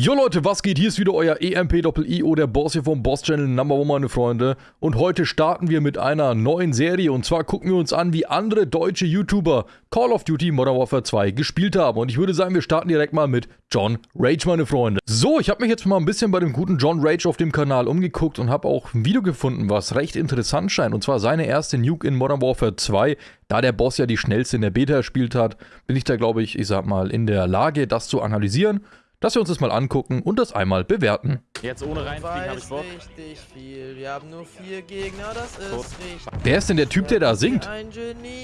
Jo Leute, was geht? Hier ist wieder euer EMP-Doppel-IO, der Boss hier vom Boss-Channel Number One, meine Freunde. Und heute starten wir mit einer neuen Serie. Und zwar gucken wir uns an, wie andere deutsche YouTuber Call of Duty Modern Warfare 2 gespielt haben. Und ich würde sagen, wir starten direkt mal mit John Rage, meine Freunde. So, ich habe mich jetzt mal ein bisschen bei dem guten John Rage auf dem Kanal umgeguckt und habe auch ein Video gefunden, was recht interessant scheint. Und zwar seine erste Nuke in Modern Warfare 2. Da der Boss ja die schnellste in der Beta gespielt hat, bin ich da, glaube ich, ich sag mal, in der Lage, das zu analysieren dass wir uns das mal angucken und das einmal bewerten. Jetzt ohne reinfliegen habe ich Bock. richtig viel. Wir haben nur vier Gegner, das ist Tot. richtig. Wer ist denn der Typ, der da singt?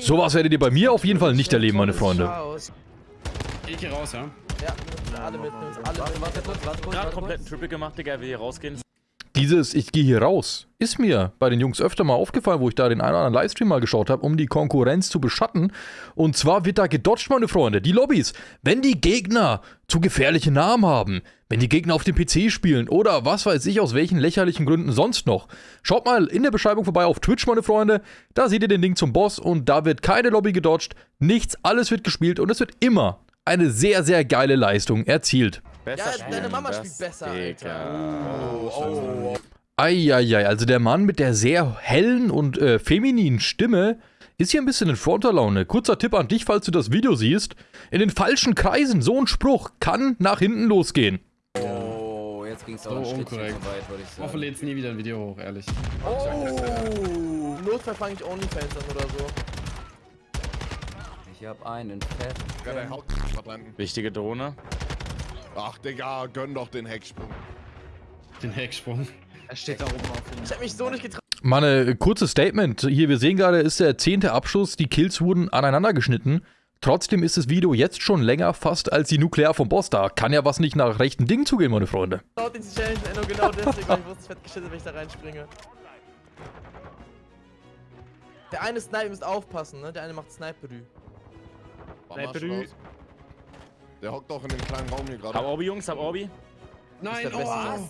Sowas werdet ihr bei mir auf jeden Fall nicht erleben, meine Freunde. Ich hier raus, ja? Ja, alle mit uns, alle mit uns. Warte warte kurz. Gerade komplett einen Triple gemacht, Digga, will hier rausgehen. Dieses Ich gehe hier raus ist mir bei den Jungs öfter mal aufgefallen, wo ich da den einen oder anderen Livestream mal geschaut habe, um die Konkurrenz zu beschatten. Und zwar wird da gedodged, meine Freunde, die Lobbys. Wenn die Gegner zu gefährliche Namen haben, wenn die Gegner auf dem PC spielen oder was weiß ich aus welchen lächerlichen Gründen sonst noch. Schaut mal in der Beschreibung vorbei auf Twitch, meine Freunde. Da seht ihr den Link zum Boss und da wird keine Lobby gedodged, nichts, alles wird gespielt und es wird immer eine sehr, sehr geile Leistung erzielt. Besser ja, deine Mama spielt besser, Alter. Oh, oh, oh. Eieiei, also der Mann mit der sehr hellen und äh, femininen Stimme ist hier ein bisschen in Fronterlaune. Kurzer Tipp an dich, falls du das Video siehst. In den falschen Kreisen, so ein Spruch kann nach hinten losgehen. Oh, jetzt ging es auch so unkorrekt. So weit, würde ich sagen. Hoffe, lädst nie wieder ein Video hoch, ehrlich. Oh, Notfall fange ich OnlyFans an oder so. Ich hab einen Fett. Ja, dein Haut Wichtige Drohne. Ach, Digga, gönn doch den Hecksprung. Den Hecksprung? Er steht da oben auf. Ich hab mich so nicht getraut. Mal ein äh, kurzes Statement. Hier, wir sehen gerade, ist der zehnte Abschuss. Die Kills wurden aneinander geschnitten. Trotzdem ist das Video jetzt schon länger fast als die Nuklear vom Boss. Da kann ja was nicht nach rechten Dingen zugehen, meine Freunde. Genau den Challenge, genau deswegen, weil ich wusste, es fett geschissen, wenn ich da reinspringe. Der eine Sniper müsst aufpassen, ne? Der eine macht Sniperü. Sniperü. Der hockt doch in dem kleinen Raum hier gerade. Hab Orbi, Jungs, hab Orbi. Nein, oh, was?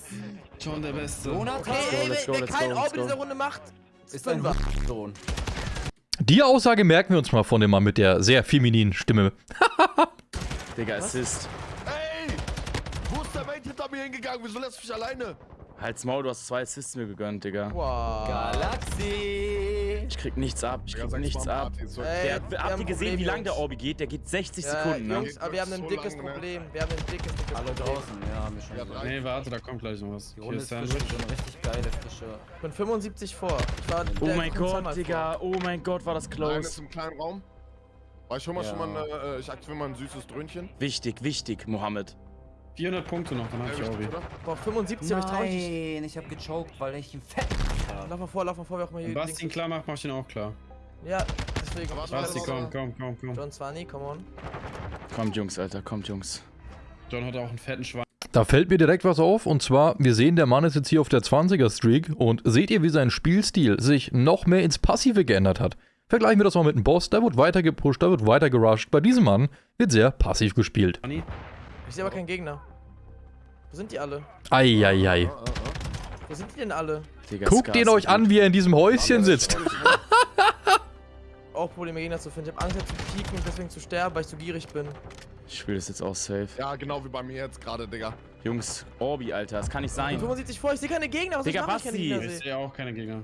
Schon der Beste. Okay, ey, wer, wer kein Orbi in dieser Runde macht, ist ein Sohn. Die Aussage merken wir uns mal von dem Mann mit der sehr femininen Stimme. Digga, Assist. Ey! Wo ist der Mate hinter mir hingegangen? Wieso lässt du mich alleine? Halt's Maul, du hast zwei Assists mir gegönnt, Digga. Wow. Ich krieg nichts ab, ich krieg ja, nichts ab. Ey, der, habt ihr gesehen, wie lang der Orbi geht? Der geht 60 ja, Sekunden, ne? Jungs, aber wir haben ein dickes lang, Problem. Wir haben ein dickes, dickes Alle Problem. draußen, ja, haben wir schon. Ja, nee, warte, da kommt gleich noch was. Die Runde ist frisch, so eine richtig geile frische. Ich bin 75 vor. Ich war oh mein Gott, Digga, oh mein Gott, war das close. Einer ist im kleinen Raum. Ich hol mal ja. schon mal, äh, ich aktiviere mal ein süßes Dröhnchen. Wichtig, wichtig, Mohammed. 400 Punkte noch, dann hab ich Orbi. Boah, 75 hab ich traurig. Nein, ich hab gechoked, weil ich ihn fett hab. Lauf mal vor, lauf mal vor, wie auch mal hier. Wenn Basti ihn klar macht, mach ich ihn auch klar. Ja, deswegen. Basti, komm, komm, komm, komm. John Zwanni, come on. Kommt, Jungs, Alter, kommt, Jungs. John hat auch einen fetten Schwein. Da fällt mir direkt was auf und zwar, wir sehen, der Mann ist jetzt hier auf der 20er Streak und seht ihr, wie sein Spielstil sich noch mehr ins Passive geändert hat. Vergleichen wir das mal mit dem Boss, da wird weiter gepusht, da wird weiter gerusht. Bei diesem Mann wird sehr passiv gespielt. Ich sehe aber keinen Gegner. Wo sind die alle? Eieiei. Ei, ei. Wo sind die denn alle? Digga, Guckt ihn euch an, wie er in diesem Häuschen sitzt. auch Probleme Gegner zu finden. Ich habe Angst zu pieken und deswegen zu sterben, weil ich zu gierig bin. Ich spiele das jetzt auch safe. Ja, genau wie bei mir jetzt gerade, Digga. Jungs, Orbi, Alter, das kann nicht sein. 75 vor, ich sehe keine Gegner. Was Digga, Basti. Ich, ich sehe auch keine Gegner.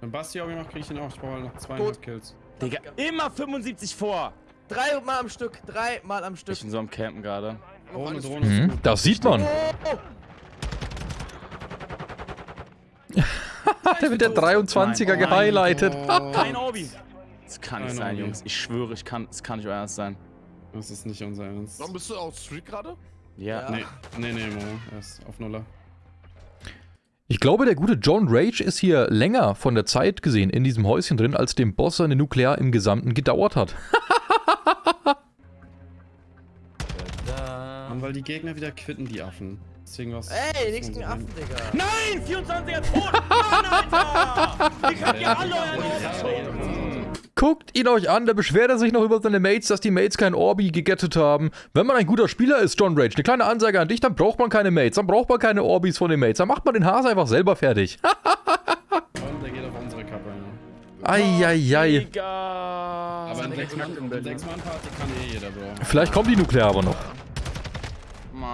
Wenn Basti Orbi macht, kriege ich ihn auch. Ich brauche halt noch zwei Kills. Digga, immer 75 vor. Drei Mal am Stück, drei Mal am Stück. Ich bin so am Campen gerade. Drohne, Drohne mhm, das sieht man. Der wird der 23er Nein, gehighlightet. Oh. Kein Orbi. Das kann nicht sein, Jungs. Ich schwöre, ich kann, es kann nicht euer Ernst sein. Das ist nicht unser Ernst. Warum bist du auf Street gerade? Ja. ja. Nee, nee, nee, Mo. Er ist auf Nuller. Ich glaube, der gute John Rage ist hier länger von der Zeit gesehen in diesem Häuschen drin, als dem Boss seine Nuklear im Gesamten gedauert hat. Mann, weil die Gegner wieder quitten, die Affen. Deswegen was. Ey, nichts gegen Affen, Digga. Nein! 24er tot! Mann, Alter! Ich hab hier alle euren Guckt ihn euch an, da beschwert er sich noch über seine Mates, dass die Mates kein Orbi gegettet haben. Wenn man ein guter Spieler ist, John Rage, eine kleine Ansage an dich, dann braucht man keine Mates, dann braucht man keine Orbis von den Mates, dann macht man den Hase einfach selber fertig. Und der geht auf unsere Kappe. Eieiei. Aber in 6-Mann-Party kann eh jeder, Bro. Vielleicht kommt die Nuklear aber noch.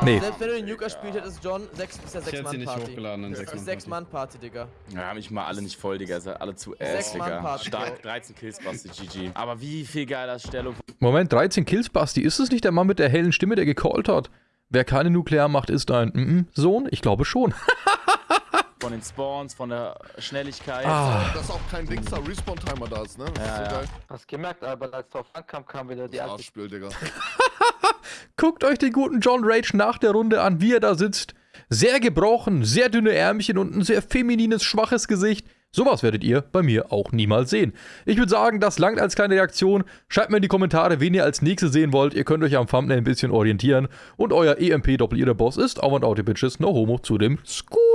Nee. Selbst wenn du den Nuke gespielt hättest, John, 6 ist ja 6 Mann Party. hochgeladen in 6 Mann 6 Mann Party, Digga. Ja, haben mich mal alle nicht voll, Digga. Seid alle zu ass, Digga. Stark, 13 Kills, Basti, GG. Aber wie viel geiler Stellung. Moment, 13 Kills, Basti. Ist es nicht der Mann mit der hellen Stimme, der gecallt hat? Wer keine Nuklearmacht ist ein mm -mm Sohn? Ich glaube schon. von den Spawns, von der Schnelligkeit. Ah. Dass auch kein Dingster Respawn-Timer da ist, ne? Das ja, ist so ja. Hast gemerkt, aber als drauf ankam, kam wieder die alte. Spiel, Digga. Guckt euch den guten John Rage nach der Runde an, wie er da sitzt. Sehr gebrochen, sehr dünne Ärmchen und ein sehr feminines, schwaches Gesicht. Sowas werdet ihr bei mir auch niemals sehen. Ich würde sagen, das langt als kleine Reaktion. Schreibt mir in die Kommentare, wen ihr als nächstes sehen wollt. Ihr könnt euch am Thumbnail ein bisschen orientieren. Und euer EMP-Doppel-Ihr-Boss ist Out and Out, Bitches, no homo zu dem Skurr.